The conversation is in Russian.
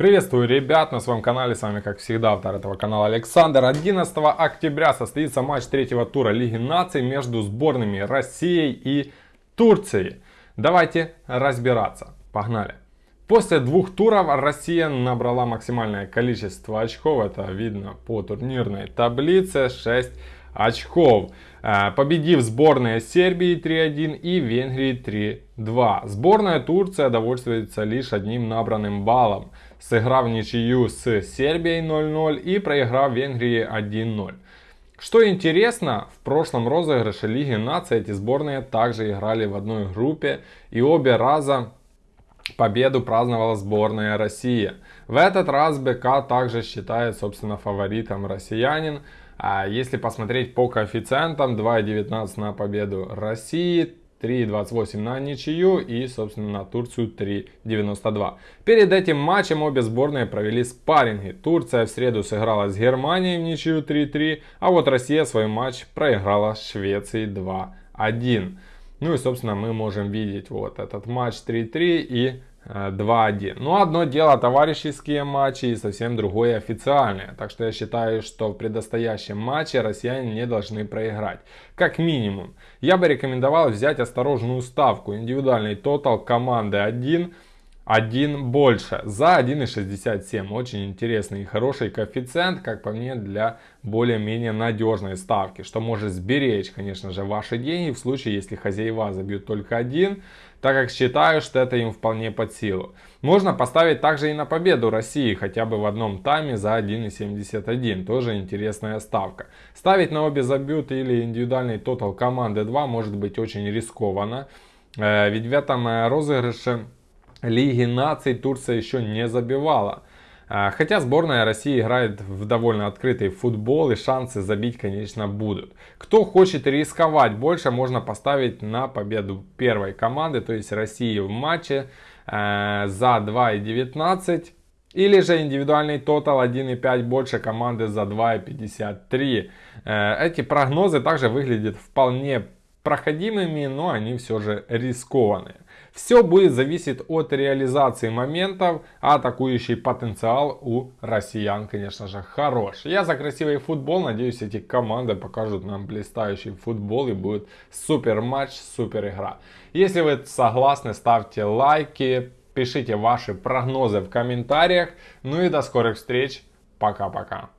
Приветствую, ребят, на своем канале, с вами, как всегда, автор этого канала Александр. 11 октября состоится матч третьего тура Лиги наций между сборными Россией и Турцией. Давайте разбираться. Погнали. После двух туров Россия набрала максимальное количество очков, это видно по турнирной таблице, 6 очков. Э, победив сборные Сербии 3-1 и Венгрии 3-2. Сборная Турция довольствуется лишь одним набранным баллом сыграв ничью с Сербией 0-0 и проиграв Венгрии 1-0. Что интересно, в прошлом розыгрыше Лиги наций эти сборные также играли в одной группе и обе раза победу праздновала сборная России. В этот раз БК также считает собственно фаворитом россиянин. А если посмотреть по коэффициентам 2,19 на победу России, 3.28 на ничью и, собственно, на Турцию 3.92. Перед этим матчем обе сборные провели спарринги. Турция в среду сыграла с Германией в ничью 3-3, а вот Россия свой матч проиграла с Швецией 2-1. Ну и, собственно, мы можем видеть вот этот матч 3-3 и 2-1. Ну, одно дело товарищеские матчи и совсем другое официальные. Так что я считаю, что в предстоящем матче россияне не должны проиграть. Как минимум. Я бы рекомендовал взять осторожную ставку. Индивидуальный тотал команды 1 1 больше за 1,67. Очень интересный и хороший коэффициент, как по мне, для более-менее надежной ставки, что может сберечь, конечно же, ваши деньги в случае, если хозяева забьют только один, так как считаю, что это им вполне под силу. Можно поставить также и на победу России, хотя бы в одном тайме за 1,71, тоже интересная ставка. Ставить на обе забьют или индивидуальный тотал команды 2 может быть очень рискованно, э, ведь в этом э, розыгрыше Лиги наций Турция еще не забивала. А, хотя сборная России играет в довольно открытый футбол и шансы забить, конечно, будут. Кто хочет рисковать больше, можно поставить на победу первой команды, то есть России в матче э, за 2,19. Или же индивидуальный тотал 1,5 больше команды за 2,53. Э, эти прогнозы также выглядят вполне проходимыми, но они все же рискованные. Все будет зависеть от реализации моментов, а атакующий потенциал у россиян, конечно же, хорош. Я за красивый футбол, надеюсь, эти команды покажут нам блистающий футбол и будет супер матч, супер игра. Если вы согласны, ставьте лайки, пишите ваши прогнозы в комментариях. Ну и до скорых встреч. Пока-пока.